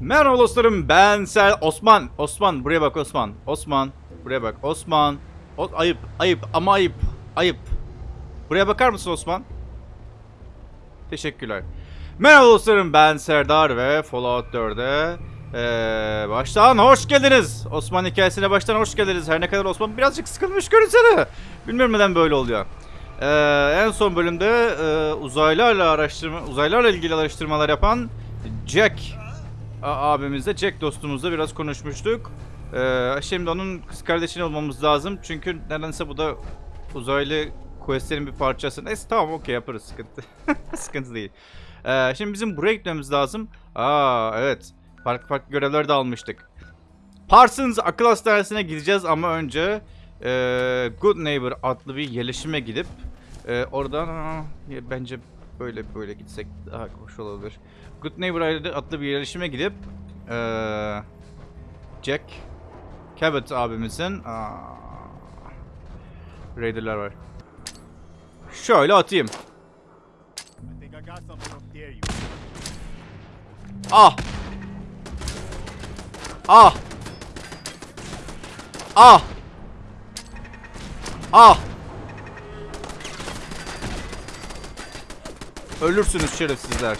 Merhaba dostlarım ben Ser Osman. Osman buraya bak Osman. Osman buraya bak Osman. O, ayıp ayıp ama ayıp ayıp. Buraya bakar mısın Osman? Teşekkürler. Merhaba dostlarım ben Serdar ve Fallout 4'e ee, baştan hoş geldiniz. Osman hikayesine baştan hoş geldiniz. Her ne kadar Osman birazcık sıkılmış görünse de. Bilmiyorum neden böyle oluyor. Ee, en son bölümde e, uzaylarla araştırma uzaylarla ilgili araştırmalar yapan Jack abimizle Jack dostumuzla biraz konuşmuştuk. Ee, şimdi onun kız kardeşini olmamız lazım. Çünkü nedense bu da uzaylı questlerin bir parçası. Neyse tamam okey yaparız sıkıntı. sıkıntı değil. Ee, şimdi bizim buraya gitmemiz lazım. Aa evet. Farklı farklı görevler de almıştık. Parsons akıl hastanesine gideceğiz ama önce e, Good Neighbor adlı bir yerleşime gidip e, oradan aa, bence böyle böyle gitsek daha hoş olabilir. Good Neighbor adlı bir yerleşime gidip e, Jack Cabot abimizin aa, Raider'lar var. Şöyle atayım. Ah! Ah! Ah! Ah! Ölürsünüz şerefsizler.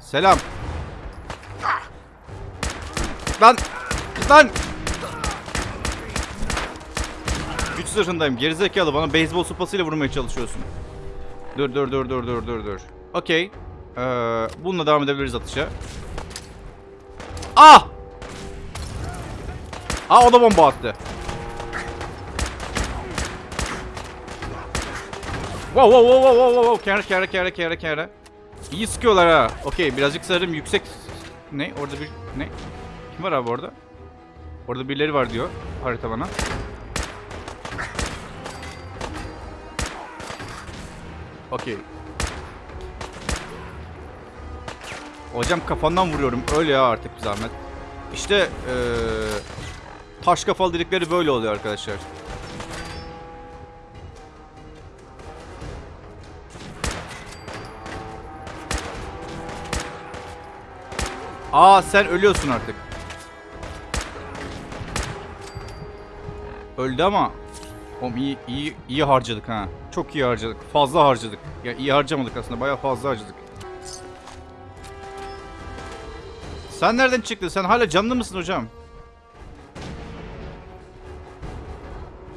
Selam. Lan! Lan! Güç zırhındayım. Gerizekalı bana beyzbol sopasıyla vurmaya çalışıyorsun. Dur dur dur dur dur dur dur. Okey. Ee, bununla devam edebiliriz atışa. Ah! Ah o da bomba attı. Wow wow wow wow wow wow kere kere kere kere kere. İyi sıkıyorlar ha. Okey birazcık sanırım yüksek... Ne? Orada bir... Ne? Kim var abi orada? Orada birileri var diyor harita bana. Okey. Hocam kafandan vuruyorum. Öyle ya artık bir zahmet. İşte eee taş kafalı dedikleri böyle oluyor arkadaşlar. Aa sen ölüyorsun artık. Öldü ama Oğlum iyi, iyi, iyi harcadık ha. Çok iyi harcadık. Fazla harcadık. Ya iyi harcamadık aslında. Bayağı fazla harcadık. Sen nereden çıktın? Sen hala canlı mısın hocam?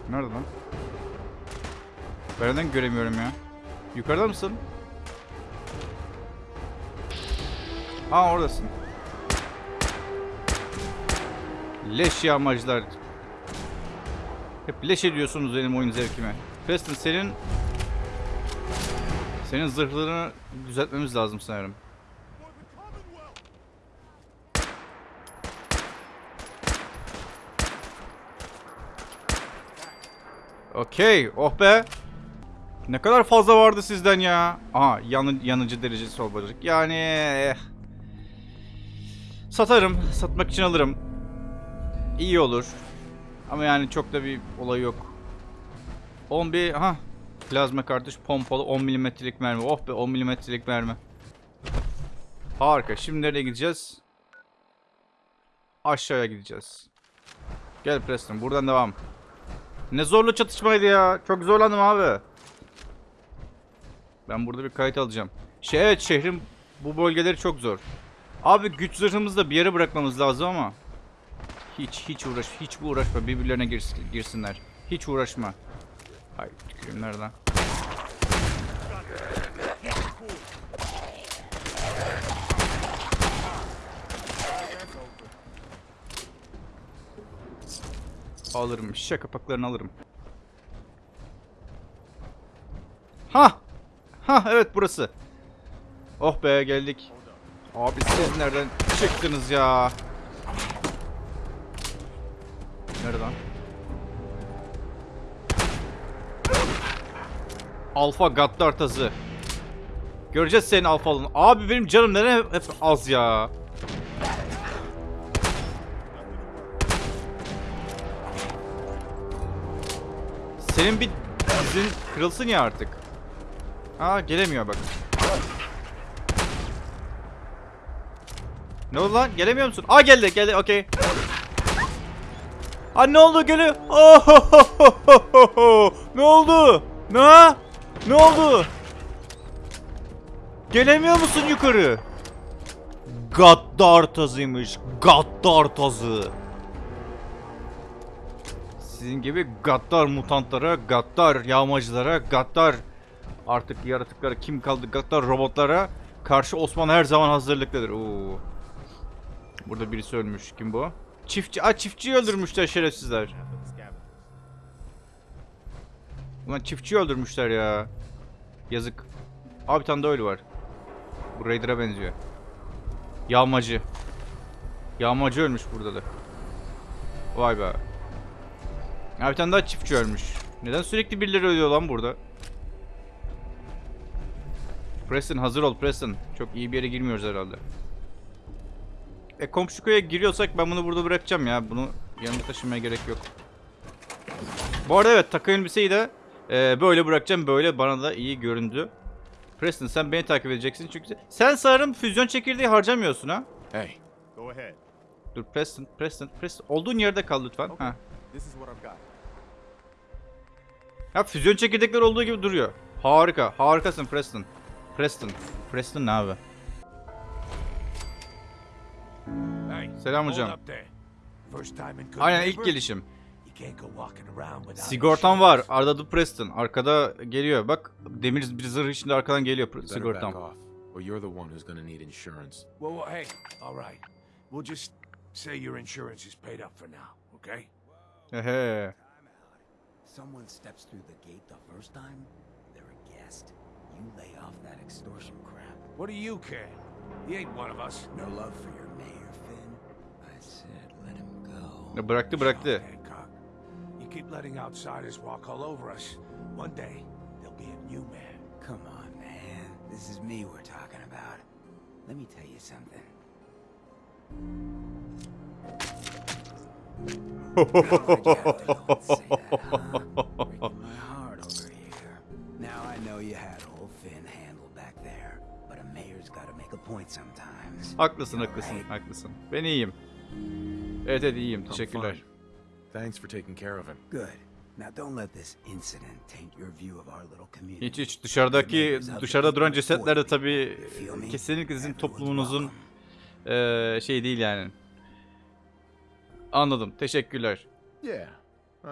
Nerede lan? Ben neden göremiyorum ya? Yukarıda mısın? Aa oradasın. Leş yağmacılar. Hep leş ediyorsunuz benim oyun zevkime. Preston senin... Senin zırhlarını düzeltmemiz lazım sanırım. Okey. Oh be. Ne kadar fazla vardı sizden ya. Aha yanı, yanıcı derecesi olacak. Yani... eh. Satarım. Satmak için alırım. İyi olur. Ama yani çok da bir olay yok. 11 ha plazma kartuş pompalı 10 milimetrelik mermi. Oh be 10 milimetrelik mermi. Harika. Şimdi nereye gideceğiz? Aşağıya gideceğiz. Gel Preston buradan devam. Ne zorlu çatışmaydı ya. Çok zorlandım abi. Ben burada bir kayıt alacağım. Şey evet şehrin bu bölgeleri çok zor. Abi güç zırhımızı da bir yere bırakmamız lazım ama. Hiç hiç uğraş hiç bu uğraşma birbirlerine girsin, girsinler. Hiç uğraşma. Hay tüküreyim nereden? Alırım. Şişe kapaklarını alırım. Ha! Ha evet burası. Oh be geldik. Abi siz nereden çıktınız ya? Nerede lan? Alfa Gaddar tazı. Göreceğiz senin alfalını. Abi benim canım neden hep az ya? Senin bir dizin kırılsın ya artık. Aa gelemiyor bak. Ne oldu lan? Gelemiyor musun? Aa geldi geldi okey. Aa ne oldu? Oh, ne oldu? Ne? Ne oldu? Gelemiyor musun yukarı? Gaddar tazıymış. Gaddar tazı. Sizin gibi gaddar mutantlara, gaddar yağmacılara, gaddar artık yaratıklara kim kaldı gaddar robotlara karşı Osman her zaman hazırlıklıdır. Oo. Burada birisi ölmüş. Kim bu? Çiftçi. Aa çiftçiyi öldürmüşler şerefsizler. Ulan çiftçiyi öldürmüşler ya. Yazık. Abi bir tane daha ölü var. Bu Raider'a benziyor. Yağmacı. Yağmacı ölmüş burada da. Vay be. Ya tane daha çiftçi ölmüş. Neden sürekli birileri ölüyor lan burada? Preston hazır ol Preston. Çok iyi bir yere girmiyoruz herhalde. E komşu köye giriyorsak ben bunu burada bırakacağım ya. Bunu yanımda taşımaya gerek yok. Bu arada evet takım elbiseyi de e, böyle bırakacağım. Böyle bana da iyi göründü. Preston sen beni takip edeceksin çünkü sen sanırım füzyon çekirdeği harcamıyorsun ha. Hey, Go ahead. Dur Preston, Preston, Preston. Olduğun yerde kal lütfen. Okay. Ha. This is what I've got. Ya füzyon çekirdekleri olduğu gibi duruyor. Harika, harikasın Preston. Preston, Preston ne abi? Selam hocam. Aynen ilk gelişim. Sigortam var. Arda the Preston. Arkada geliyor. Bak demir bir zırh içinde arkadan geliyor sigortam. or you're the one who's gonna need insurance. Well, well, hey, all right. We'll just say your insurance is paid up for now, okay? Someone steps through the gate the first time, they're a guest. You lay off that extortion crap. What do you care? He ain't one of us. No love for your Ya Bıraktı bıraktı. Shut up, Hancock. You keep letting outsiders walk all over us. One day, there'll be a new man. Come on, man. This is me we're talking about. Let me tell you something. Why'd you have to go and say that, huh? Breaking my heart over here. Now I know you had old Finn handled back there, but a mayor's gotta make a point sometimes. Haklısın All haklısın right? haklısın. Ben iyiyim. Evet evet iyiyim. I'm Teşekkürler. Thanks for taking care of him. Good. Now don't let this incident taint your view of our little community. Hiç hiç dışarıdaki dışarıda duran cesetler de tabii kesinlikle sizin toplumunuzun eee, şey değil yani. Anladım. Teşekkürler. Yeah,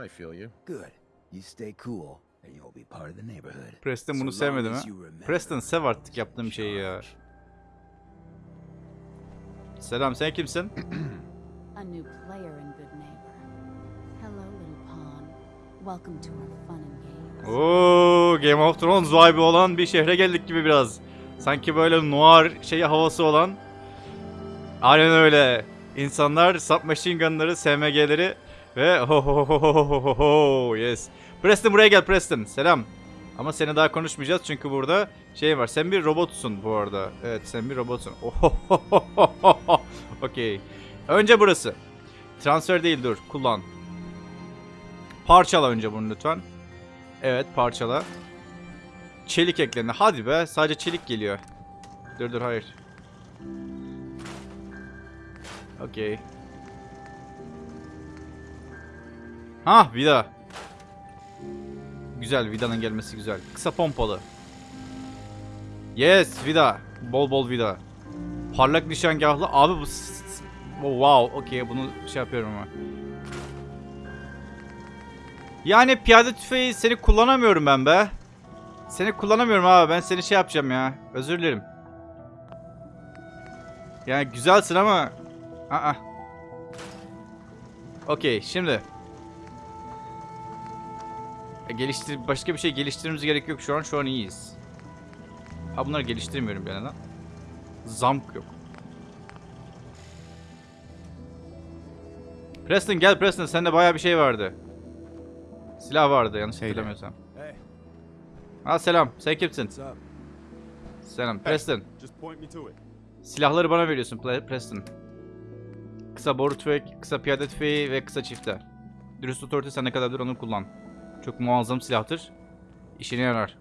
I feel you. Good. You stay cool, and you'll be part of the neighborhood. Preston bunu sevmedi mi? Preston sev artık yaptığım şeyi ya. Selam sen kimsin? A new player in Good Neighbor. Hello, little pawn. Welcome to our fun and games. Oo, Game of Thrones vibe olan bir şehre geldik gibi biraz. Sanki böyle noir şey havası olan. Aynen öyle. İnsanlar submachine gunları, SMG'leri ve ho ho ho ho ho ho ho yes. Preston buraya gel Preston. Selam. Ama seni daha konuşmayacağız çünkü burada şey var. Sen bir robotsun bu arada. Evet sen bir robotsun. Okey. Önce burası. Transfer değil dur. Kullan. Parçala önce bunu lütfen. Evet parçala. Çelik eklendi. Hadi be sadece çelik geliyor. Dur dur hayır. Okey. Ha vida. Güzel vidanın gelmesi güzel. Kısa pompalı. Yes vida. Bol bol vida. Parlak nişangahlı. Abi bu... Oh, wow okey bunu şey yapıyorum ama. Yani piyade tüfeği seni kullanamıyorum ben be. Seni kullanamıyorum abi. Ben seni şey yapacağım ya. Özür dilerim. Yani güzelsin ama... Aa. Okey şimdi. E, geliştir başka bir şey geliştirmemiz gerek yok şu an. Şu an iyiyiz. Ha bunları geliştirmiyorum bir yandan. Zamk yok. Preston gel Preston sende bayağı bir şey vardı. Silah vardı yanlış Hey hatırlamıyorsam. Hey, Ha selam. Sen kimsin? Selam. Preston. Just point me to it. Silahları bana veriyorsun Preston. Kısa boru tüfek, kısa piyade tüfeği ve kısa çifte. Dürüst otorite sen ne kadardır onu kullan. Çok muazzam silahtır. İşine yarar.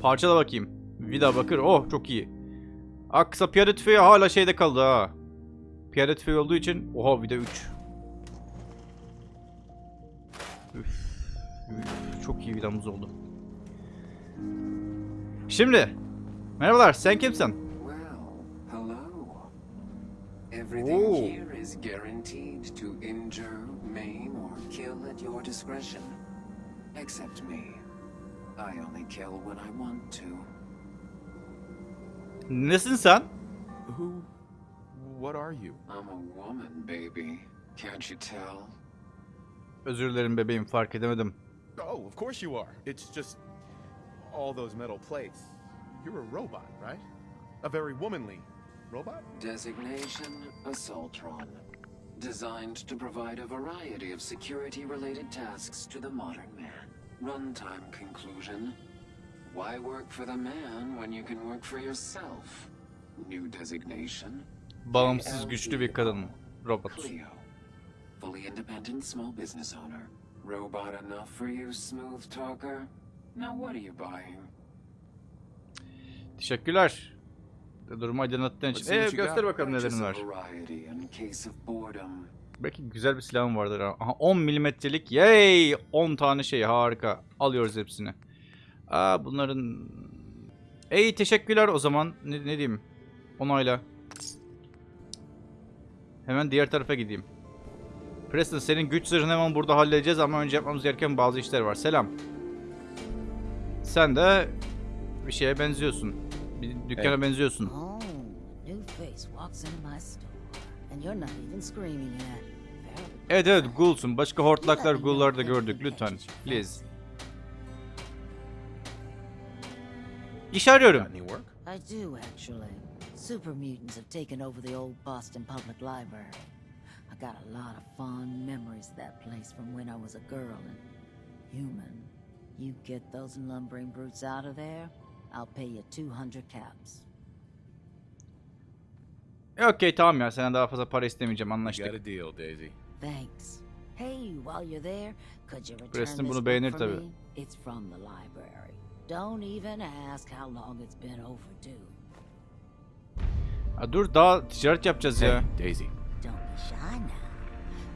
Parçala bakayım. Vida bakır. Oh çok iyi. Aa kısa piyade tüfeği hala şeyde kaldı ha. Piyade tüfeği olduğu için oha bir de 3. Üf, üf, çok iyi vidamız oldu. Şimdi merhabalar sen kimsin? Hello. Everything here is guaranteed to injure, maim, or kill at your discretion. Except me. I only kill when I want to. Nesin sen? Who? What are you? I'm a woman, baby. Can't you tell? Özür dilerim bebeğim fark edemedim. Oh, of course you are. It's just all those metal plates. You're a robot, right? A very womanly robot? Designation Assaultron. Designed to provide a variety of security-related tasks to the modern man. Runtime conclusion. Why work for the man when you can work for yourself? New designation. Bağımsız güçlü bir kadın. Robot. Cleo. Fully independent small business owner. Robot enough for you, smooth talker? Now what are you buying? Teşekkürler. Durumu aydınlattığın için. Ee, göster bakalım nelerin var. Belki güzel bir silahım vardır. ha. Aha 10 milimetrelik. Yay! 10 tane şey harika. Alıyoruz hepsini. Aa bunların... Ey teşekkürler o zaman. Ne, ne diyeyim? Onayla. Hemen diğer tarafa gideyim. Preston senin güç zırhını hemen burada halledeceğiz ama önce yapmamız gereken bazı işler var. Selam. Sen de bir şeye benziyorsun. Bir dükkana benziyorsun. Oh, new face walks into my store, and you're not even screaming yet. Very Evet evet ghoulsun. Başka hortlaklar Let ghoullar da gördük lütfen. Please. İş arıyorum. Got any work? I do, actually. Super mutants have taken over the old Boston Public Library. I got a lot of fond memories of that place from when I was a girl and human. You get those lumbering brutes out of there, I'll pay you 200 caps. E, Okey tamam ya. Senden daha fazla para istemeyeceğim. You got Anlaştık. a deal, Daisy. Thanks. Hey, while you're there, could you return Preston this bunu book beğenir for tabii. me? It's from the library. Don't even ask how long it's been overdue. Ha, dur daha ticaret yapacağız ya. Hey, Daisy. Don't be shy now.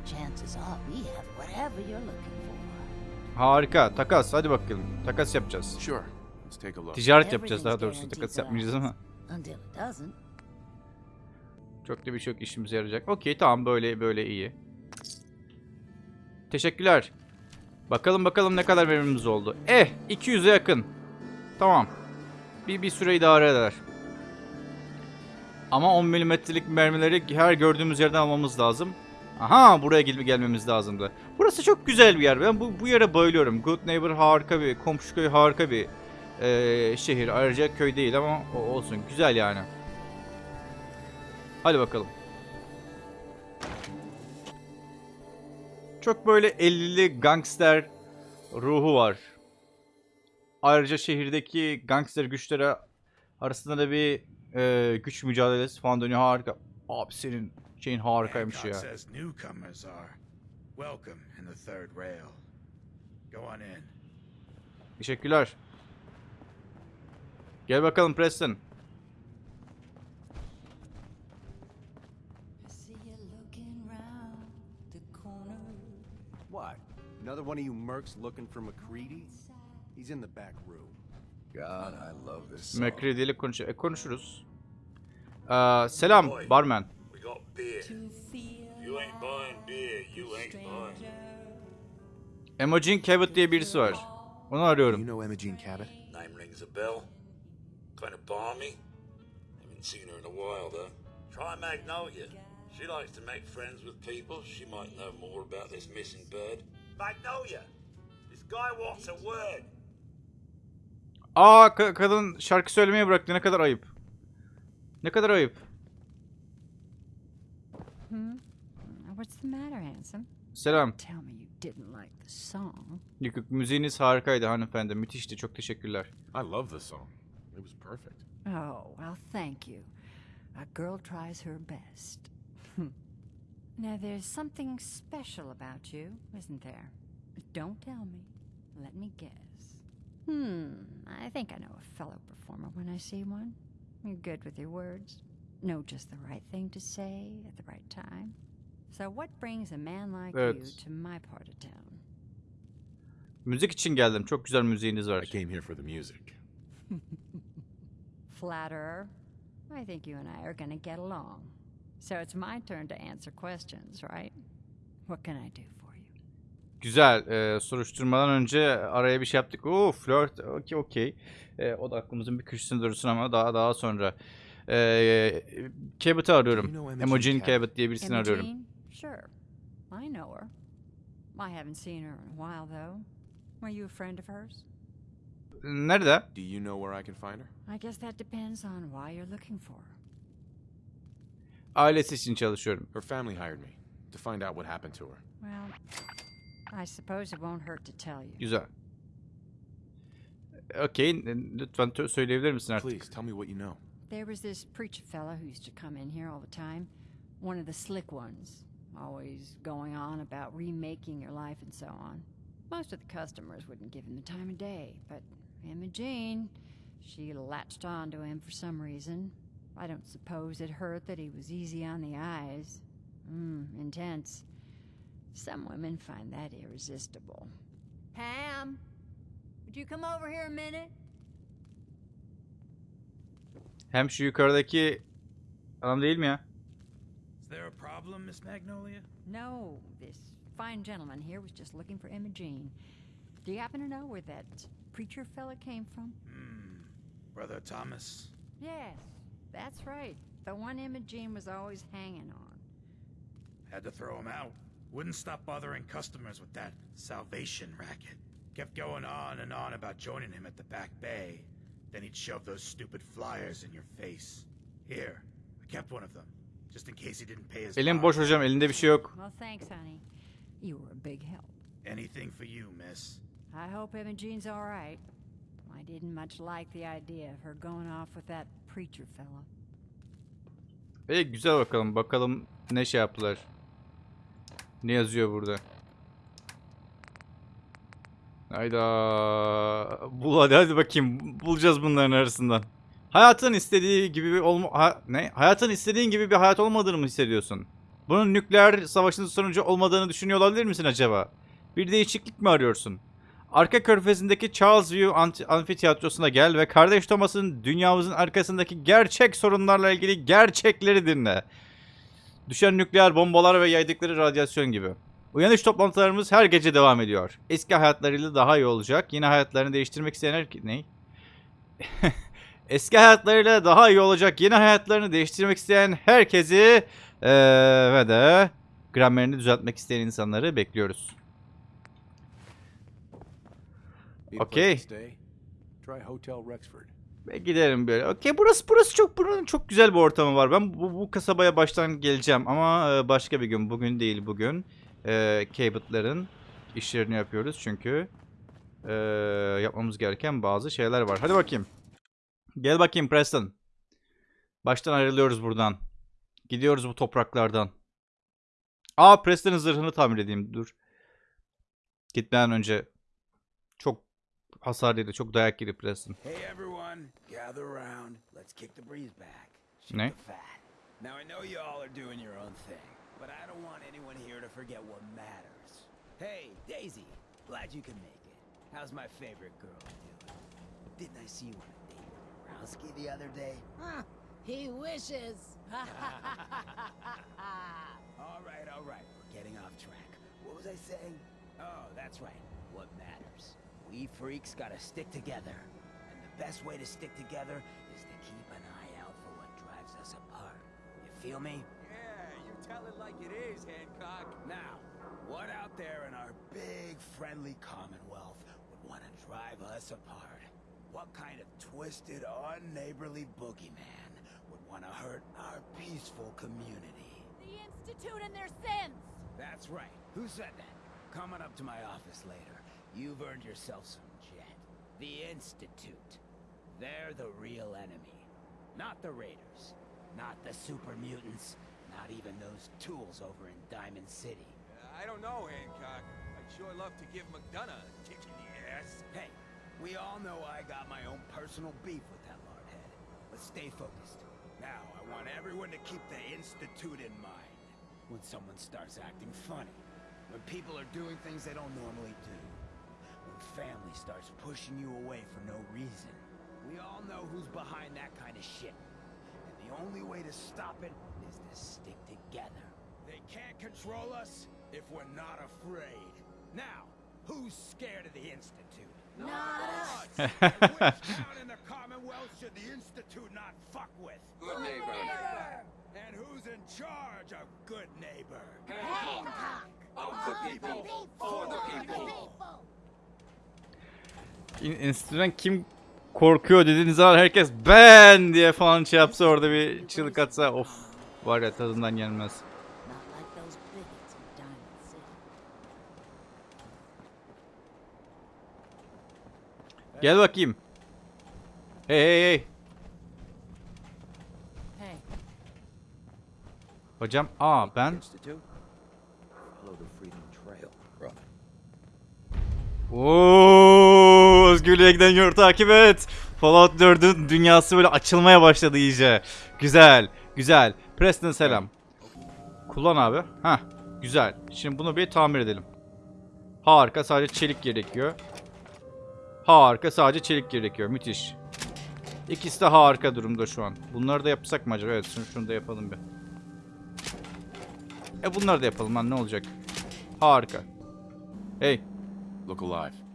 Chances are we have whatever you're looking for. Harika. Takas. Hadi bakalım. Takas yapacağız. Sure. Let's take a look. Ticaret yapacağız daha doğrusu. to yapmayacağız ama. Çok da bir şey yok işimize yarayacak. Okey tamam böyle böyle iyi. Teşekkürler. Bakalım bakalım ne kadar verimimiz oldu. Eh 200'e yakın. Tamam. Bir, bir süre idare eder. Ama 10 milimetrelik mermileri her gördüğümüz yerden almamız lazım. Aha buraya gel gelmemiz lazımdı. Burası çok güzel bir yer. Ben bu, bu yere bayılıyorum. Good Neighbor harika bir, komşu köy harika bir eee, şehir. Ayrıca köy değil ama olsun. Güzel yani. Hadi bakalım. Çok böyle 50'li gangster ruhu var. Ayrıca şehirdeki gangster güçleri arasında da bir e, güç mücadelesi falan dönüyor. Harika. Abi senin şeyin harikaymış ya. says newcomers are welcome in the third rail. Go on in. Teşekkürler. Gel bakalım Preston. I see you looking round the corner. What? Another one of you mercs looking for McCready? He's in the back room. God, I love this song. McCready ile konuş e, konuşuruz. Aa, selam barman. We got beer. You ain't buying beer, you ain't buying. Emojin Cabot diye birisi var. Onu arıyorum. You know Imogene Cabot? Name rings a bell. Kind of balmy. Haven't seen her in a while though. Try Magnolia. She likes to make friends with people. She might know more about this missing bird. Magnolia! This guy wants a word. Aa ka- kadın şarkı söylemeyi bıraktı. Ne kadar ayıp. Ne kadar ayıp. What's the matter, handsome? Selam. Tell me you didn't like the song. Yok yok müziğiniz harikaydı hanımefendi. Müthişti. Çok teşekkürler. I love the song. It was perfect. Oh, well, thank you. A girl tries her best. now, there's something special about you, isn't there? Don't tell me. Let me guess. Hmm, I think I know a fellow performer when I see one. You're good with your words. Know just the right thing to say at the right time. So what brings a man like you to my part of town? Müzik için geldim. Çok güzel müziğiniz var. I came here for the music. Flatterer. I think you and I are gonna get along. So it's my turn to answer questions, right? What can I do for you? Güzel. Ee, soruşturmadan önce araya bir şey yaptık. Oo flört. Okey okey. Ee, o da aklımızın bir köşesinde dursun ama daha daha sonra. Ee, Cabot'ı arıyorum. Emojin Cabot? Diye birisini arıyorum. Imogene? Sure. I know her. I haven't seen her in a while, though. Were you a friend of hers? Nerede? Do you know where I can find her? I guess that depends on why you're looking for her. Ailesi için çalışıyorum. Her family hired me to find out what happened to her. Well, I suppose it won't hurt to tell you. Güzel. Okey. Lütfen tö- söyleyebilir misin artık? Please tell me what you know. There was this preacher fella who used to come in here all the time. One of the slick ones. Always going on about remaking your life and so on. Most of the customers wouldn't give him the time of day, but Imogene, she latched on to him for some reason. I don't suppose it hurt that he was easy on the eyes. Mmm, intense. Some women find that irresistible. Pam, would you come over here a minute? Hem şu yukarıdaki adam değil mi ya? Is there a problem, Miss Magnolia? No, this fine gentleman here was just looking for Imogene. Do you happen to know where that preacher fella came from? Hmm. Brother Thomas? Yes, that's right. The one Imogene was always hanging on. Had to throw him out. Wouldn't stop bothering customers with that salvation racket. Kept going on and on about joining him at the back bay. Then he'd shove those stupid flyers in your face. Here, I kept one of them, just in case he didn't pay his Elim bond. boş hocam. Elinde bir şey yok. Well, thanks, honey. You were a big help. Anything for you, miss. I hope Imogene's all right. I didn't much like the idea of her going off with that preacher fella. İyi güzel bakalım. Bakalım ne şey yaptılar. Ne yazıyor burada? Hayda. Bul hadi hadi bakayım. Bulacağız bunların arasından. Hayatın istediği gibi bir olma ha- ne? Hayatın istediğin gibi bir hayat olmadığını mı hissediyorsun? Bunun nükleer savaşın sonucu olmadığını düşünüyor olabilir misin acaba? Bir değişiklik mi arıyorsun? Arka körfezindeki Charles View Amfiteyatrosu'na gel ve kardeş Thomas'ın dünyamızın arkasındaki gerçek sorunlarla ilgili gerçekleri dinle. Düşen nükleer bombalar ve yaydıkları radyasyon gibi. Uyanış toplantılarımız her gece devam ediyor. Eski hayatlarıyla daha iyi olacak. Yeni hayatlarını değiştirmek isteyen her... Ne? Eski hayatlarıyla daha iyi olacak. Yeni hayatlarını değiştirmek isteyen herkesi eee, ve de gramerini düzeltmek isteyen insanları bekliyoruz. Need a place Okay. to stay? Try Hotel Rexford. Ve giderim böyle. Okey burası burası çok buranın çok güzel bir ortamı var. Ben bu, bu kasabaya baştan geleceğim ama e, başka bir gün. Bugün değil bugün. E, Cabot'ların işlerini yapıyoruz çünkü e, yapmamız gereken bazı şeyler var. Hadi bakayım. Gel bakayım Preston. Baştan ayrılıyoruz buradan. Gidiyoruz bu topraklardan. Aa Preston'ın zırhını tamir edeyim. Dur. Gitmeden önce hasar yedi. Çok dayak yedi Preston. Hey everyone, gather around. Let's kick the breeze back. Shake Ne? fat. Now I know you all are doing your own thing, but I don't want anyone here to forget what matters. Hey, Daisy, glad you could make it. How's my favorite girl doing? Didn't I see you on a date with Rowski the other day? Huh, he wishes. all right, all right, we're getting off track. What was I saying? Oh, that's right, what matters. We freaks gotta stick together. And the best way to stick together is to keep an eye out for what drives us apart. You feel me? Yeah, you tell it like it is, Hancock. Now, what out there in our big friendly commonwealth would want to drive us apart? What kind of twisted, unneighborly boogeyman would want to hurt our peaceful community? The Institute and their sins! That's right. Who said that? Coming up to my office later, you've earned yourself some jet. The Institute. They're the real enemy. Not the Raiders. Not the super mutants. Not even those tools over in Diamond City. Uh, I don't know, Hancock. I'd sure love to give McDonough a kick in the ass. Hey, we all know I got my own personal beef with that lardhead. But But stay focused. Now, I want everyone to keep the Institute in mind. When someone starts acting funny. When people are doing things they don't normally do. When family starts pushing you away for no reason. We all know who's behind that kind of shit. And the only way to stop it is to stick together. They can't control us if we're not afraid. Now, who's scared of the Institute? Not us! which town in the Commonwealth should the Institute not fuck with? Good neighbor. And who's in charge of good neighbor? Hancock. Of the people, for the people. Enstitüden kim korkuyor dediğiniz zaman herkes ben diye falan şey yapsa orada bir çığlık atsa of var ya tadından gelmez. Gel bakayım. Hey hey hey. Hocam aa ben. Oo, özgürlüğe giden yolu takip et. Fallout 4'ün dünyası böyle açılmaya başladı iyice. Güzel, güzel. Preston selam. Kullan abi. Ha, güzel. Şimdi bunu bir tamir edelim. Harika, sadece çelik gerekiyor. Harika, sadece çelik gerekiyor. Müthiş. İkisi de harika durumda şu an. Bunları da yapsak mı acaba? Evet, şunu, şunu da yapalım bir. E bunları da yapalım lan ne olacak? Harika. Hey, Look alive.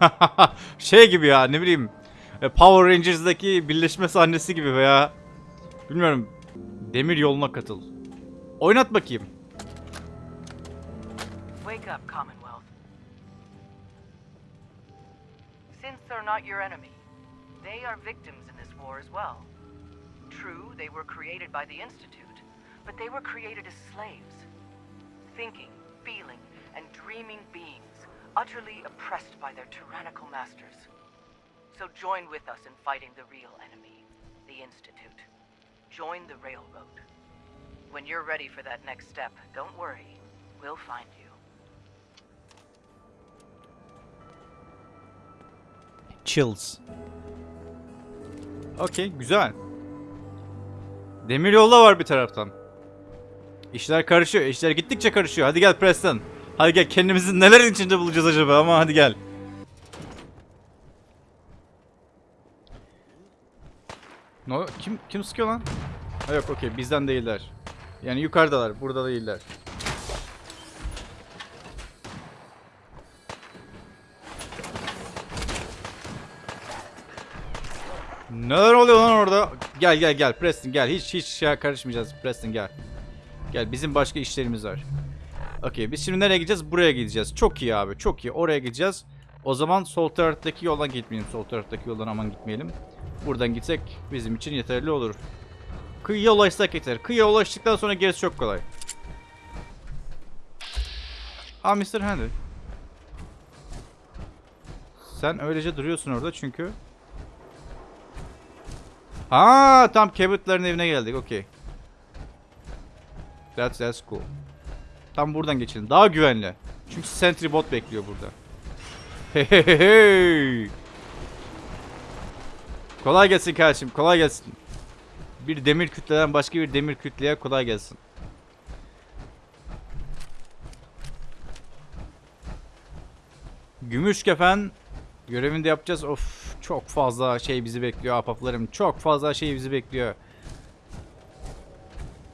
şey gibi ya ne bileyim e, Power Rangers'daki birleşme sahnesi gibi veya bilmiyorum demir yoluna katıl. Oynat bakayım. Wake up, Commonwealth. Since they're not your enemy, they are victims in this war as well. True, they were created by the Institute, but they were created as slaves. Thinking, feeling, and dreaming beings, utterly oppressed by their tyrannical masters. So join with us in fighting the real enemy, the Institute. Join the Railroad. When you're ready for that next step, don't worry. We'll find you. Chills. Okey güzel. Demir yolda var bir taraftan. İşler karışıyor. İşler gittikçe karışıyor. Hadi gel Preston. Hadi gel kendimizi nelerin içinde bulacağız acaba ama hadi gel. No, kim kim sıkıyor lan? Ha yok okey bizden değiller. Yani yukarıdalar, burada değiller. Neler oluyor lan orada? Gel gel gel Preston gel. Hiç hiç şey karışmayacağız Preston gel. Gel bizim başka işlerimiz var. Okey biz şimdi nereye gideceğiz? Buraya gideceğiz. Çok iyi abi çok iyi. Oraya gideceğiz. O zaman sol taraftaki yoldan gitmeyelim. Sol taraftaki yoldan aman gitmeyelim. Buradan gitsek bizim için yeterli olur. Kıyıya ulaşsak yeter. Kıyıya ulaştıktan sonra gerisi çok kolay. Aa Mr. Henry. Sen öylece duruyorsun orada çünkü. Ha tam Cabot'ların evine geldik. Okey. That's, that's cool. Tam buradan geçelim. Daha güvenli. Çünkü Sentry bot bekliyor burada. Hey hey hey. Kolay gelsin kardeşim. Kolay gelsin. Bir demir kütleden başka bir demir kütleye kolay gelsin. Gümüş kefen görevini de yapacağız. Of çok fazla şey bizi bekliyor ahbaplarım. Çok fazla şey bizi bekliyor.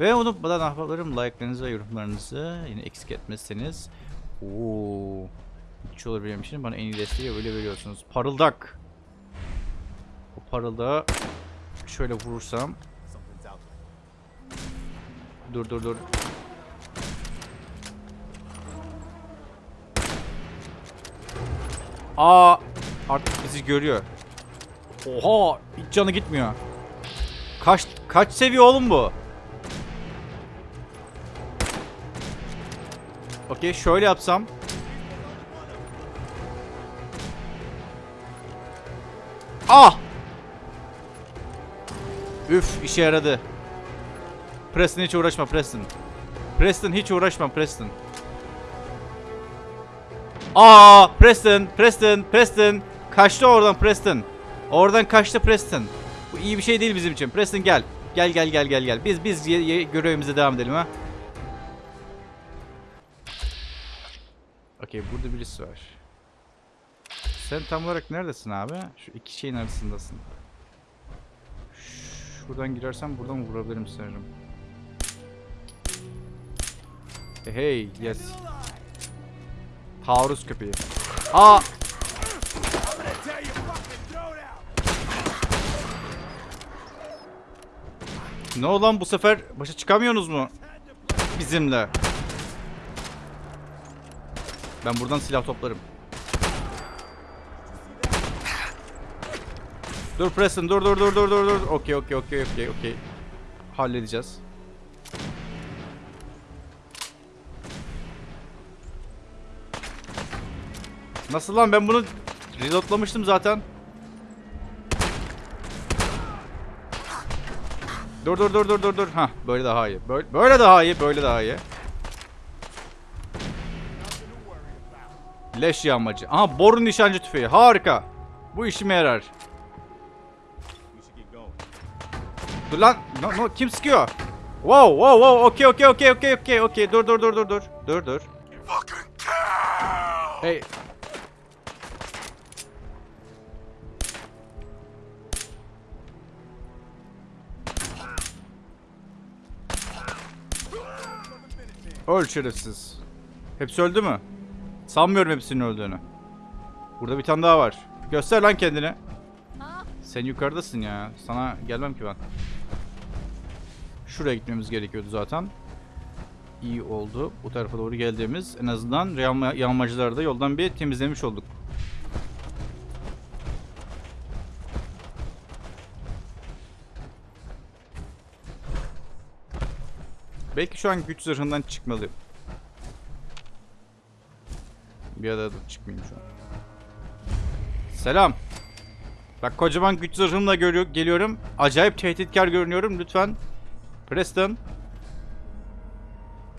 Ve unutmadan ahbaplarım like'larınızı ve yorumlarınızı yine eksik etmezseniz. Oo. Hiç olur benim için bana en iyi desteği öyle veriyorsunuz. Parıldak. O parıldağı şöyle vurursam. Dur dur dur. Aa artık bizi görüyor. Oha hiç canı gitmiyor. Kaç kaç seviye oğlum bu? Okey şöyle yapsam. Ah! Üf işe yaradı. Preston hiç uğraşma Preston. Preston hiç uğraşma Preston. Aa Preston, Preston, Preston. Kaçtı oradan Preston. Oradan kaçtı Preston. Bu iyi bir şey değil bizim için. Preston gel. Gel gel gel gel gel. Biz biz görevimize devam edelim ha. Okey burada birisi var. Sen tam olarak neredesin abi? Şu iki şeyin arasındasın. Şuradan girersen buradan vurabilirim sanırım. Hey, hey yes. Taarruz köpeği. Aa! Ne olan bu sefer başa çıkamıyorsunuz mu? Bizimle. Ben buradan silah toplarım. Dur Preston dur dur dur dur dur dur. Okey okey okey okey okey. Halledeceğiz. Nasıl lan ben bunu reloadlamıştım zaten. Dur dur dur dur dur dur. Hah böyle daha iyi. Böyle, böyle daha iyi. Böyle daha iyi. Leş yağmacı. Aha boru nişancı tüfeği. Harika. Bu işime yarar. Dur lan. No, no, kim sıkıyor? Wow wow wow. Okey okey okey okey okey okey. Dur dur dur dur dur. Dur dur. Hey. Öl şerefsiz. Hepsi öldü mü? Sanmıyorum hepsinin öldüğünü. Burada bir tane daha var. Göster lan kendini. Sen yukarıdasın ya. Sana gelmem ki ben. Şuraya gitmemiz gerekiyordu zaten. İyi oldu. Bu tarafa doğru geldiğimiz en azından yağma, yağmacıları da yoldan bir temizlemiş olduk. Belki şu an güç zırhından çıkmalıyım. Bir da çıkmayayım şu an. Selam. Bak kocaman güç zırhımla geliyorum. Acayip tehditkar görünüyorum. Lütfen. Preston.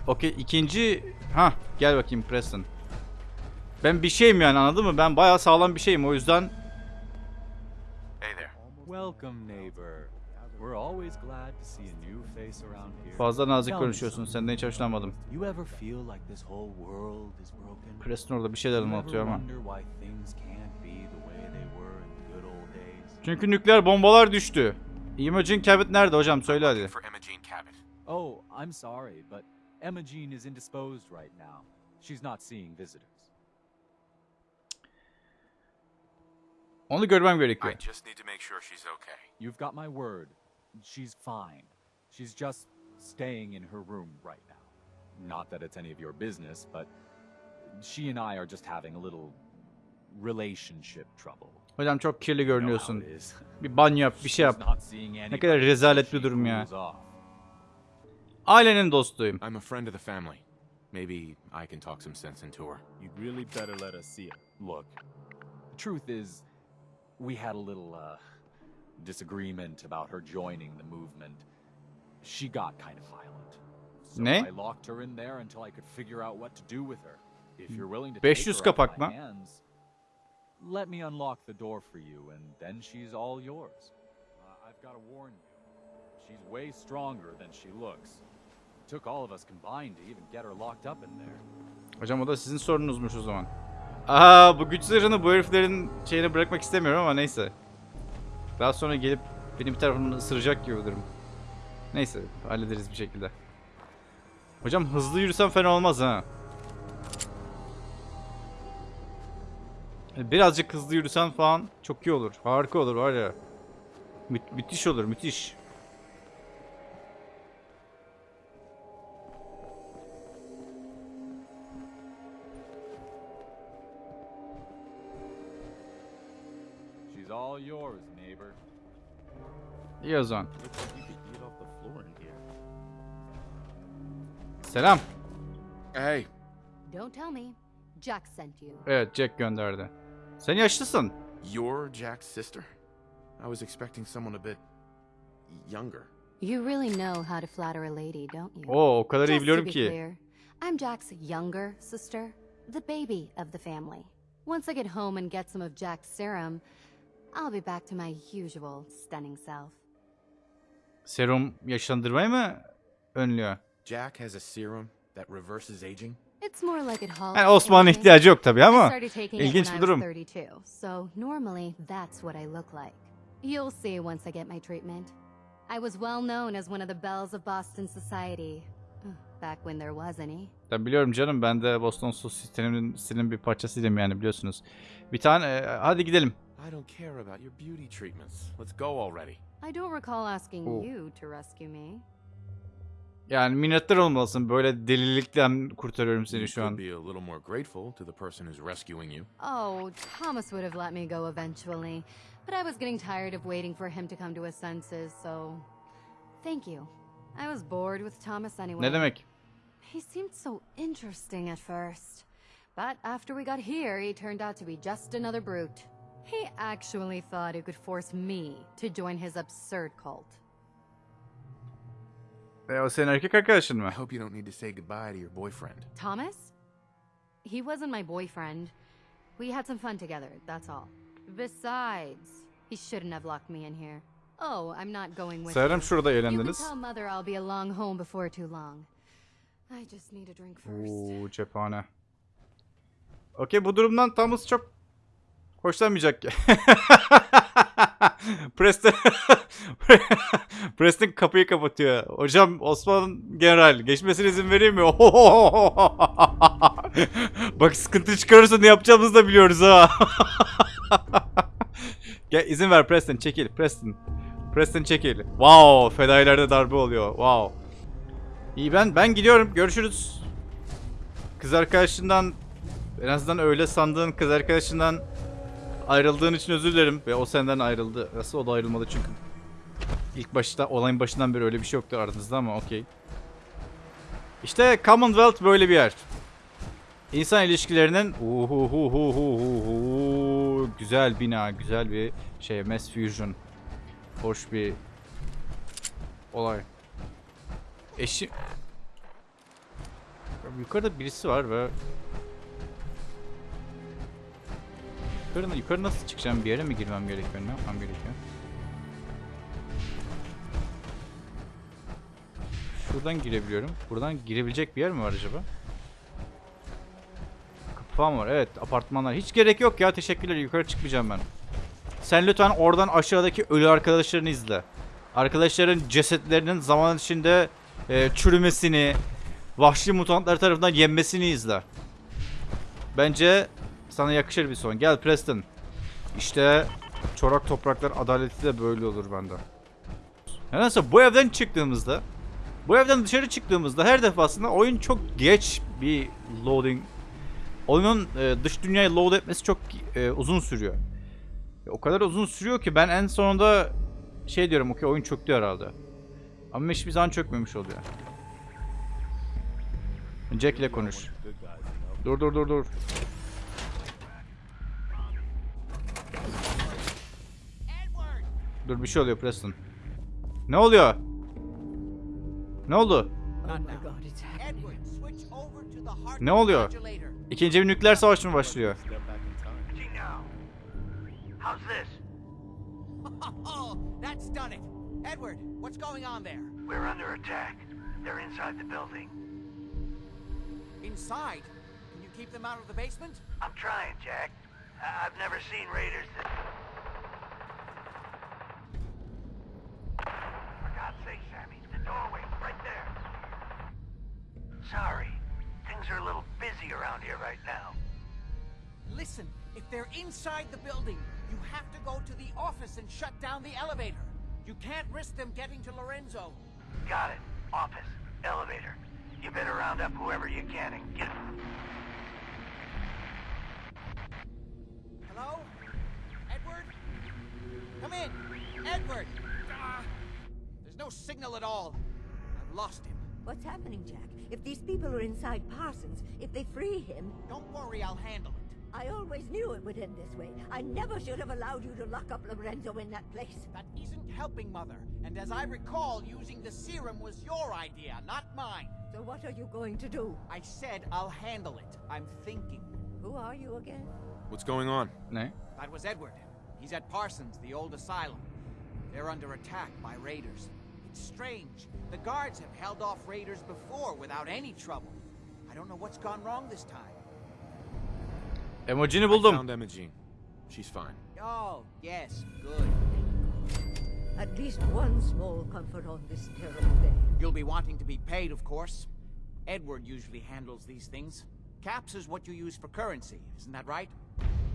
Okey ikinci... ha gel bakayım Preston. Ben bir şeyim yani anladın mı? Ben bayağı sağlam bir şeyim o yüzden... Hey there. Welcome, neighbor. We're always glad to see a new face around here. Fazla nazik konuşuyorsun. Senden hiç hoşlanmadım. You ever feel like this whole world is broken? Preston orada bir şeyler anlatıyor ama. wonder why things can't be the way they were in the good old days? Çünkü nükleer bombalar düştü. Imogen Cabot nerede hocam? Söyle hadi. Oh, I'm sorry, but Emma Jean is indisposed right now. She's not seeing visitors. Onu görmem gerekiyor. I just need to make sure she's okay. You've got my word. She's fine. She's just staying in her room right now. Not that it's any of your business, but she and I are just having a little relationship trouble. Hocam çok kirli You görünüyorsun. how it is. Bir banyo yap, bir şey yap. Ne kadar rezalet bir durum ya. Ailenin dostuyum. I'm a friend of the family. Maybe I can talk some sense into her. You'd really better let us see it. Look, the truth is, we had a little, uh, disagreement about her joining the movement. She got kind of violent. So Ne? I locked her in there until I could figure out what to do with her. If you're willing to 500 take her my hands, let me unlock the door for you, and then she's all yours. Uh, I've got to warn you, she's way stronger than she looks. Took all of us combined to even get her locked up in there. Hocam o da sizin sorunuzmuş o zaman. Aa bu güç zırhını bu heriflerin şeyine bırakmak istemiyorum ama neyse. Daha sonra gelip beni bir tarafından ısıracak gibi durum. Neyse hallederiz bir şekilde. Hocam hızlı yürüsem fena olmaz ha. Birazcık hızlı yürüsen falan çok iyi olur. Harika olur var ya. Mü- müthiş olur müthiş. İn here. Selam. Hey, Don't tell me. Jack sent you. Evet Jack gönderdi. Sen yaşlısın. you're Jack's sister? I was expecting someone a bit younger. You really know how to flatter a lady, don't you? Oo o kadar iyi Just to biliyorum be ki. clear, I'm Jack's younger sister, the baby of the family. Once I get home and get some of Jack's serum, I'll be back to my usual stunning self. Serum yaşlandırmayı mı önlüyor? Jack has a serum that reverses aging. It's more like it halts Yani Osman'ın ihtiyacı yok tabii ama ilginç bir durum. 32, so normally that's what I look like. You'll see once I get my treatment. I was well known as one of the belles of Boston society. Back when there was any. Ben biliyorum canım ben de Boston stilin bir parçasıydım yani biliyorsunuz. Bir tane e, hadi gidelim. I don't care about your beauty treatments. Let's go already. I don't recall asking Oh. you to rescue me. Yani minnettar olmalısın böyle delilikten kurtarıyorum seni You şu could an. be a little more grateful to the person who's rescuing you. Oh, Thomas would have let me go eventually, but I was getting tired of waiting for him to come to his senses, so thank you. I was bored with Thomas anyway. Ne demek? He seemed so interesting at first. But after we got here, he turned out to be just another brute. He actually thought he could force me to join his absurd cult. O senin erkek arkadaşın mı? I hope you don't need to say goodbye to your boyfriend. Thomas? He wasn't my boyfriend. We had some fun together, that's all. Besides, he shouldn't have locked me in here. Oh, I'm not going with Sanırım you. şurada You can eğlendiniz. tell mother I'll be along home before too long. I just need a drink first. Oo cephane. Okey bu durumdan Thomas çok hoşlanmayacak ki. Preston Preston kapıyı kapatıyor. Hocam Osman General geçmesine izin vereyim mi? Bak sıkıntı çıkarırsa ne yapacağımızı da biliyoruz ha. Gel izin ver Preston çekil Preston. Preston çekil. Wow fedailerde darbe oluyor. Wow. İyi ben ben gidiyorum. Görüşürüz. Kız arkadaşından en azından öyle sandığın kız arkadaşından ayrıldığın için özür dilerim ve o senden ayrıldı. Nasıl o da ayrılmadı çünkü. İlk başta olayın başından beri öyle bir şey yoktu aranızda ama okey. İşte Commonwealth böyle bir yer. İnsan ilişkilerinin güzel bina, güzel bir şey mass fusion. Hoş bir olay. Eşi Yukarıda birisi var ve Yukarı, yukarı nasıl çıkacağım? Bir yere mi girmem gerekiyor? Ne yapmam gerekiyor? Şuradan girebiliyorum. Buradan girebilecek bir yer mi var acaba? Kapı falan var. Evet apartmanlar. Hiç gerek yok ya. Teşekkürler. Yukarı çıkmayacağım ben. Sen lütfen oradan aşağıdaki ölü arkadaşlarını izle. Arkadaşların cesetlerinin zaman içinde e, çürümesini, vahşi mutantlar tarafından yenmesini izle. Bence sana yakışır bir son. Gel Preston. İşte çorak topraklar adaleti de böyle olur bende. Nedense bu evden çıktığımızda bu evden dışarı çıktığımızda her defasında oyun çok geç bir loading oyunun e, dış dünyayı load etmesi çok e, uzun sürüyor. E, o kadar uzun sürüyor ki ben en sonunda şey diyorum okey oyun çöktü herhalde. Ama hiçbir zaman çökmemiş oluyor. Jack ile konuş. Dur dur dur dur. Dur bir şey oluyor Preston. Ne oluyor? Ne oldu? Ne oluyor? İkinci bir nükleer savaş mı başlıyor? How's this? That's done it. Edward, what's going on there? We're under attack. They're inside the building. Inside? Can you keep them out of the basement? I'm trying, Jack. I- I've never seen raiders that... Sorry. Things are a little busy around here right now. Listen, if they're inside the building, you have to go to the office and shut down the elevator. You can't risk them getting to Lorenzo. Got it. Office. Elevator. You better round up whoever you can and get... Hello? Edward? Come in! Edward! Ah, there's no signal at all. I've lost him. What's happening, Jack? If these people are inside Parsons, if they free him... Don't worry, I'll handle it. I always knew it would end this way. I never should have allowed you to lock up Lorenzo in that place. That isn't helping Mother, and as I recall, using the serum was your idea, not mine. So what are you going to do? I said I'll handle it. I'm thinking. Who are you again? What's going on? Ne? That was Edward. He's at Parsons, the old asylum. They're under attack by raiders. It's strange. The guards have held off raiders before without any trouble. I don't know what's gone wrong this time. Emojini I buldum. found Imogene. She's fine. Oh, yes, good. At least one small comfort on this terrible day. You'll be wanting to be paid, of course. Edward usually handles these things. Caps is what you use for currency, isn't that right?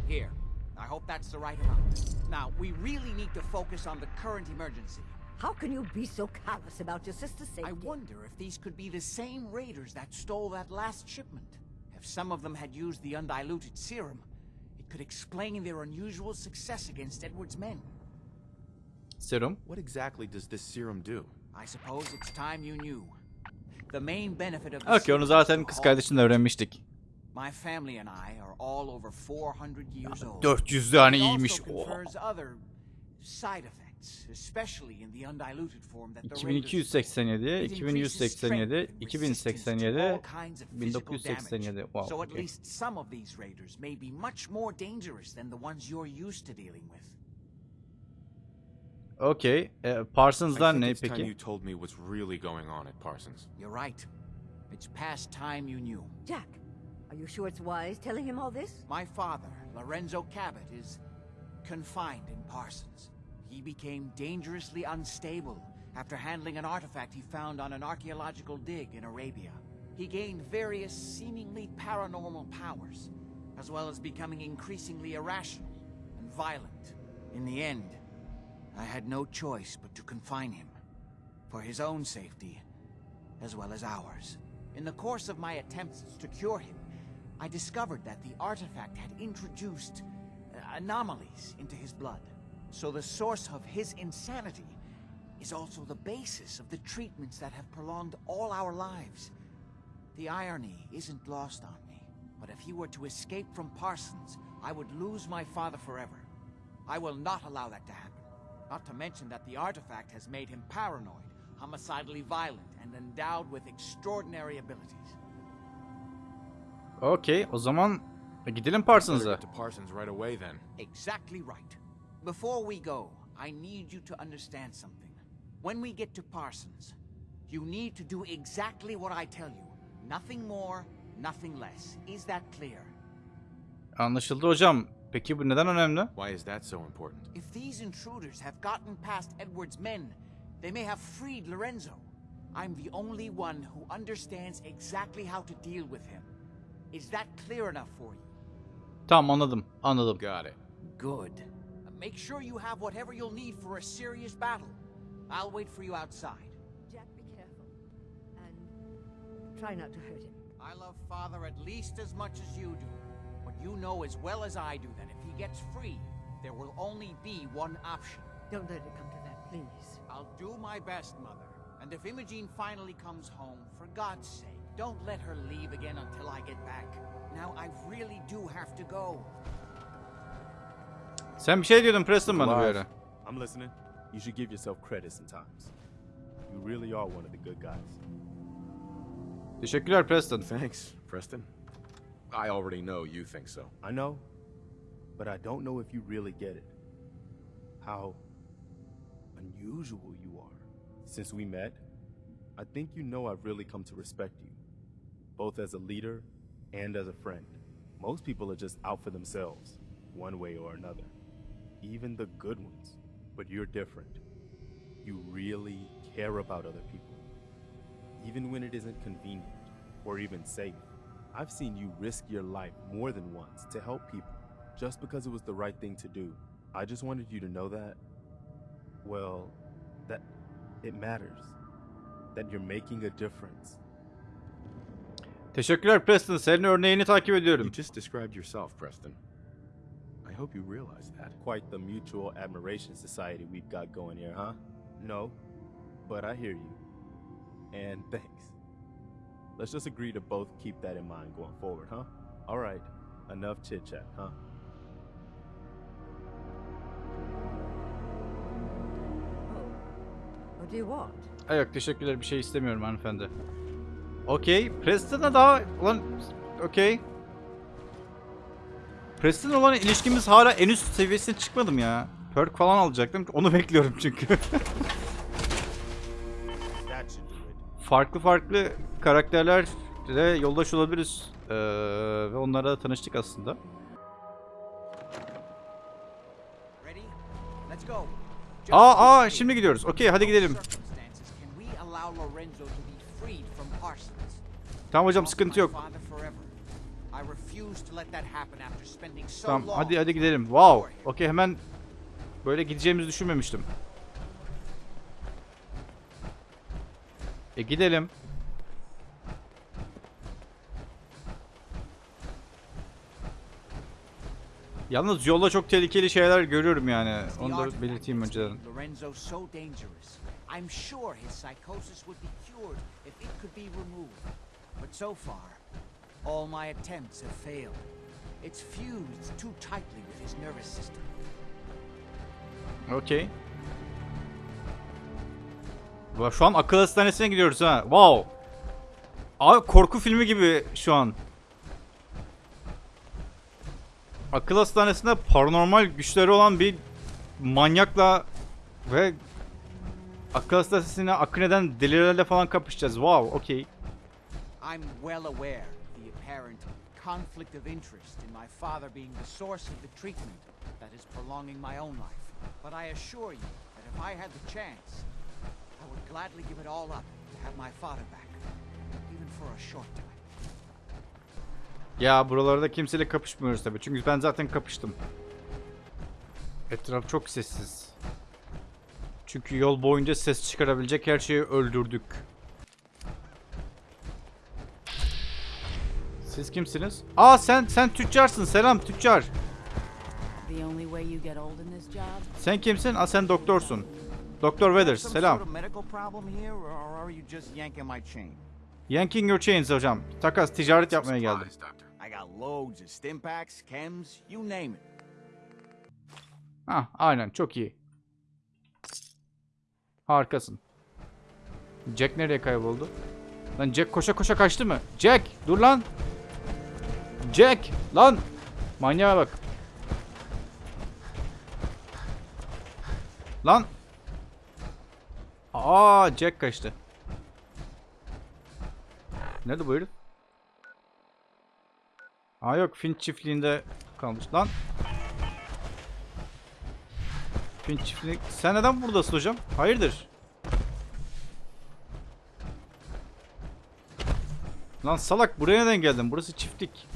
Here. I hope that's the right amount. Now, we really need to focus on the current emergency. How can you be so callous about your sister's safety? I wonder if these could be the same raiders that stole that last shipment. If some of them had used the undiluted serum, it could explain their unusual success against Edward's men. Serum. What exactly does this serum do? I suppose it's time you knew. The main benefit of the Okey onu serum zaten is to kız halt kardeşinle öğrenmiştik. My family and I are all over 400 years old. 400 tane It also iyiymiş. confers oh. other side effects, especially in the undiluted form that the raiders 2287, It increases strength 2187, and resistance to 2087, all kinds of physical damage. 1987. Wow. So at okay. least some of these raiders may be much more dangerous than the ones you're used to dealing with. Okey. E, I Parsons'lar ne peki? you told me what's really going on at Parsons. You're right. It's past time you knew. Jack, are you sure it's wise telling him all this? My father, Lorenzo Cabot, is confined in Parsons. He became dangerously unstable after handling an artifact he found on an archaeological dig in Arabia. He gained various seemingly paranormal powers, as well as becoming increasingly irrational and violent. In the end, I had no choice but to confine him, for his own safety, as well as ours. In the course of my attempts to cure him, I discovered that the artifact had introduced uh, anomalies into his blood. So the source of his insanity is also the basis of the treatments that have prolonged all our lives. The irony isn't lost on me, but if he were to escape from Parsons, I would lose my father forever. I will not allow that to happen. Not to mention that the artifact has made him paranoid, homicidally violent, and endowed with extraordinary abilities. Okay, O zaman gidelim Parsons'a. get to Parsons right away then. Exactly right. Before we go, I need you to understand something. When we get to Parsons, you need to do exactly what I tell you. Nothing more, nothing less. Is that clear? Anlaşıldı hocam. Peki bu neden önemli? Why is that so important? If these intruders have gotten past Edward's men, they may have freed Lorenzo. I'm the only one who understands exactly how to deal with him. Is that clear enough for you? Tamam anladım. Anladım. Got it. Good. Make sure you have whatever you'll need for a serious battle. I'll wait for you outside. Jack, be careful. And try not to hurt him. I love Father at least as much as you do. But you know as well as I do that if he gets free, there will only be one option. Don't let it come to that, please. I'll do my best, Mother. And if Imogene finally comes home, for God's sake, don't let her leave again until I get back. Now, I really do have to go. Sen bir şey diyordun Preston bana. I'm listening. You should give yourself credit sometimes. You really are one of the good guys. Teşekkürler Preston. Thanks, Preston. I already know you think so. I know, but I don't know if you really get it. How unusual you are. Since we met, I think you know I've really come to respect you, both as a leader and as a friend. Most people are just out for themselves, one way or another. Even the good ones. But you're different. You really care about other people. Even when it isn't convenient or even safe. I've seen you risk your life more than once to help people just because it was the right thing to do. I just wanted you to know that, well, that it matters. That you're making a difference. Teşekkürler Preston. Senin örneğini takip You ediyorum. just described yourself, Preston. I hope you realize that. Quite the mutual admiration society we've got going here, huh? No, but I hear you. And thanks. Let's just agree to both keep that in mind going forward, huh? All right, enough chit chat, huh? Oh, Do you want? Ay yok teşekkürler bir şey istemiyorum hanımefendi. Okey. Preston'a daha... Ulan... Okey. Preston olan ilişkimiz hala en üst seviyesine çıkmadım ya. Perk falan alacaktım. Onu bekliyorum çünkü. Farklı farklı karakterlerle yoldaş olabiliriz. Ee, ve onlarla tanıştık aslında. Aa aa şimdi gidiyoruz. Okey hadi gidelim. Tamam hocam sıkıntı yok. Tamam hadi hadi gidelim. Wow. Okey hemen böyle gideceğimizi düşünmemiştim. E gidelim. Yalnız yolda çok tehlikeli şeyler görüyorum yani. Onu da belirteyim önceden. I'm sure his psychosis would be cured if it could be removed. But so far, all my attempts have failed. It's fused too tightly with his nervous system. Okey. Ulan Şu an akıl hastanesine gidiyoruz ha. Wow. Abi korku filmi gibi şu an. Akıl hastanesinde paranormal güçleri olan bir manyakla ve akıl hastanesine akın eden delilerle falan kapışacağız. Wow, okey. I'm well aware apparent conflict of interest in my father being the source of the treatment that is prolonging my own life. But I assure you that if I had the chance, I would gladly give it all up to have my father back, even for a short time. Ya buralarda kimseyle kapışmıyoruz tabii. Çünkü ben zaten kapıştım. Etraf çok sessiz. Çünkü yol boyunca ses çıkarabilecek her şeyi öldürdük. Siz kimsiniz? Aa sen sen tüccarsın. Selam tüccar. Sen kimsin? Aa sen doktorsun. Doktor Weathers. Selam. yanking my chain? Yanking your chains hocam. Takas ticaret yapmaya geldim. Ha aynen çok iyi. Harikasın. Jack nereye kayboldu? Lan Jack koşa koşa kaçtı mı? Jack dur lan. Jack lan. Manyağa bak. Lan. Aa Jack kaçtı. Nerede bu herif? Aa yok Finch çiftliğinde kalmış. Lan. Finch çiftliği... Sen neden buradasın hocam? Hayırdır? Lan salak buraya neden geldin? Burası çiftlik.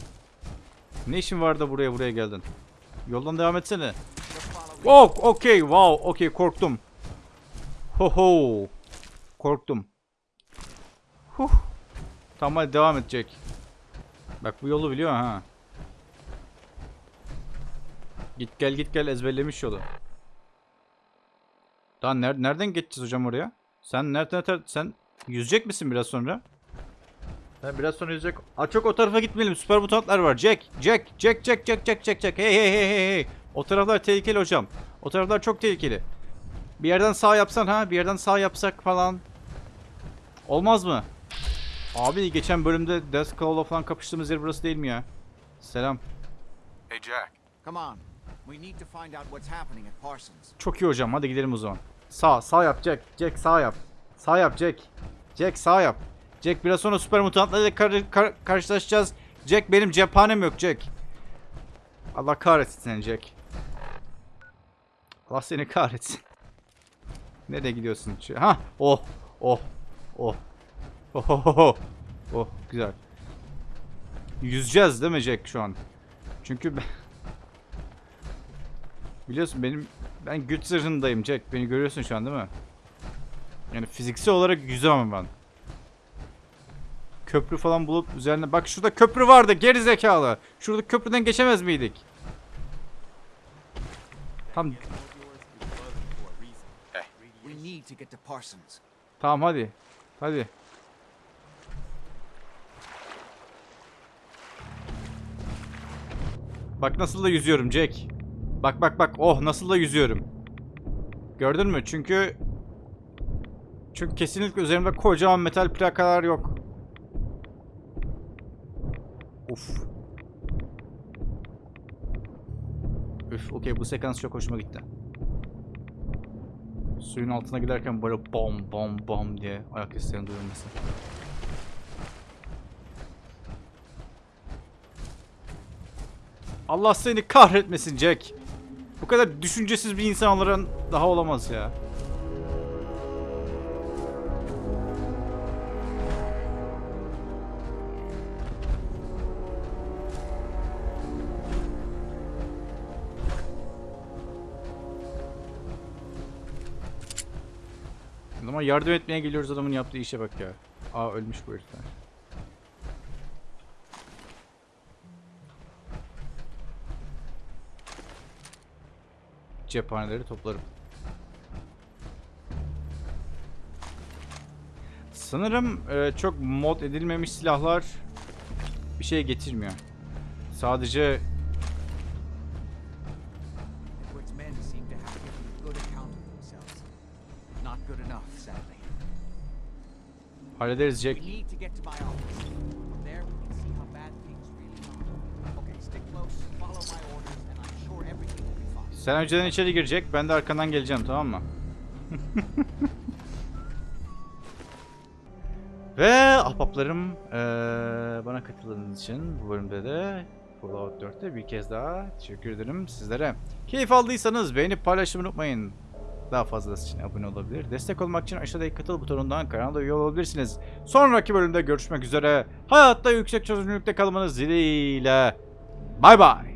Ne işin var da buraya buraya geldin? Yoldan devam etsene. Oh, okey, wow, okey, korktum. Ho ho. Korktum. Huh. Tamam hadi devam edecek. Bak bu yolu biliyor ha. Git gel git gel ezberlemiş yolu. Daha ner nereden geçeceğiz hocam oraya? Sen nereden sen yüzecek misin biraz sonra? Ben biraz sonra yüzecek. Aa çok o tarafa gitmeyelim. Süper mutantlar var. Jack, Jack, Jack, Jack, Jack, Jack, Jack, Jack. Hey hey hey hey hey. O taraflar tehlikeli hocam. O taraflar çok tehlikeli. Bir yerden sağ yapsan ha, bir yerden sağ yapsak falan. Olmaz mı? Abi geçen bölümde Death Claw'la falan kapıştığımız yer burası değil mi ya? Selam. Hey, Jack. Come on. We need to find out what's happening at Parsons. Çok iyi hocam. Hadi gidelim o zaman. Sağ, sağ yap Jack. Jack sağ yap. Sağ yap Jack. Jack sağ yap. Jack biraz sonra süper mutantlarla kar- kar- karşılaşacağız. Jack benim cephanem yok Jack. Allah kahretsin seni Jack. Allah seni kahretsin. Nereye gidiyorsun? Ha, oh, oh, oh. Oh, oh, oh, oh. Oh, güzel. Yüzeceğiz değil mi Jack şu an? Çünkü ben... Biliyorsun benim ben güç zırhındayım Jack. Beni görüyorsun şu an değil mi? Yani fiziksel olarak yüzemem ben. Köprü falan bulup üzerine bak şurada köprü vardı geri zekalı. Şurada köprüden geçemez miydik? Tam tamam hadi. Hadi. Bak nasıl da yüzüyorum Jack. Bak bak bak. Oh nasıl da yüzüyorum. Gördün mü? Çünkü Çünkü kesinlikle üzerimde kocaman metal plakalar yok. Uf. Üf, okey bu sekans çok hoşuma gitti. Suyun altına giderken böyle bom bom bom diye ayak seslerinin duyulması. Allah seni kahretmesin Jack. Bu kadar düşüncesiz bir insan olarak daha olamaz ya. Yardım etmeye geliyoruz adamın yaptığı işe bak ya. Aa ölmüş bu herifler. Cephaneleri toplarım. Sanırım e, çok mod edilmemiş silahlar bir şey getirmiyor. Sadece be fine. Sen önceden içeri girecek, ben de arkandan geleceğim tamam mı? Ve ahbaplarım eee, bana katıldığınız için bu bölümde de Fallout 4'te bir kez daha teşekkür ederim sizlere. Keyif aldıysanız beğenip paylaşmayı unutmayın. Daha fazlası için abone olabilir. Destek olmak için aşağıdaki katıl butonundan kanala üye olabilirsiniz. Sonraki bölümde görüşmek üzere. Hayatta yüksek çözünürlükte kalmanız dileğiyle. Bay bay.